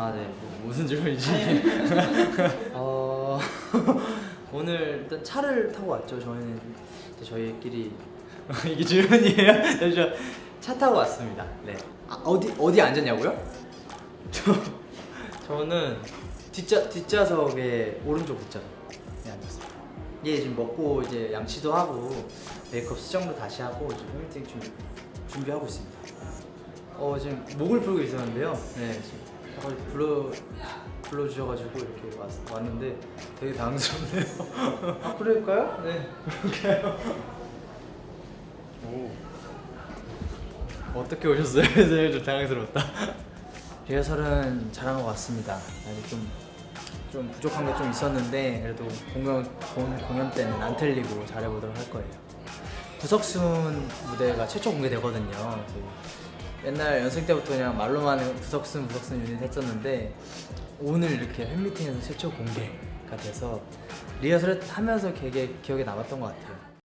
아, 네. 뭐, 무슨 질문이지? 어, 오늘 일단 차를 타고 왔죠. 저희는 저희끼리 이게 질문이에요? 잠시만. 차 타고 왔습니다. 네. 아, 어디 어디 앉았냐고요? 저 저는 뒷좌 뒷좌석에 오른쪽 뒷좌석에 앉았어요. 얘 지금 먹고 이제 양치도 하고 메이크업 수정도 다시 하고 지금 팬미팅 준비 준비하고 있습니다. 어 지금 목을 풀고 있었는데요. 네 지금 약간 불러 불러 주셔가지고 이렇게 왔, 왔는데 되게 당황스럽네요. 아 그럴까요? 네 그럴까요? 오 어떻게 오셨어요? 네, 좀 당황스럽다. 리허설은 잘한 것 같습니다. 아직 좀, 좀 부족한 게 좀 있었는데 그래도 공연, 공, 공연 때는 안 틀리고 잘해보도록 할 거예요. 부석순 무대가 최초 공개되거든요. 그 옛날 연습 때부터 그냥 말로만 부석순 부석순 유닛 했었는데 오늘 이렇게 팬미팅에서 최초 공개가 돼서 리허설 하면서 되게 기억에 남았던 것 같아요.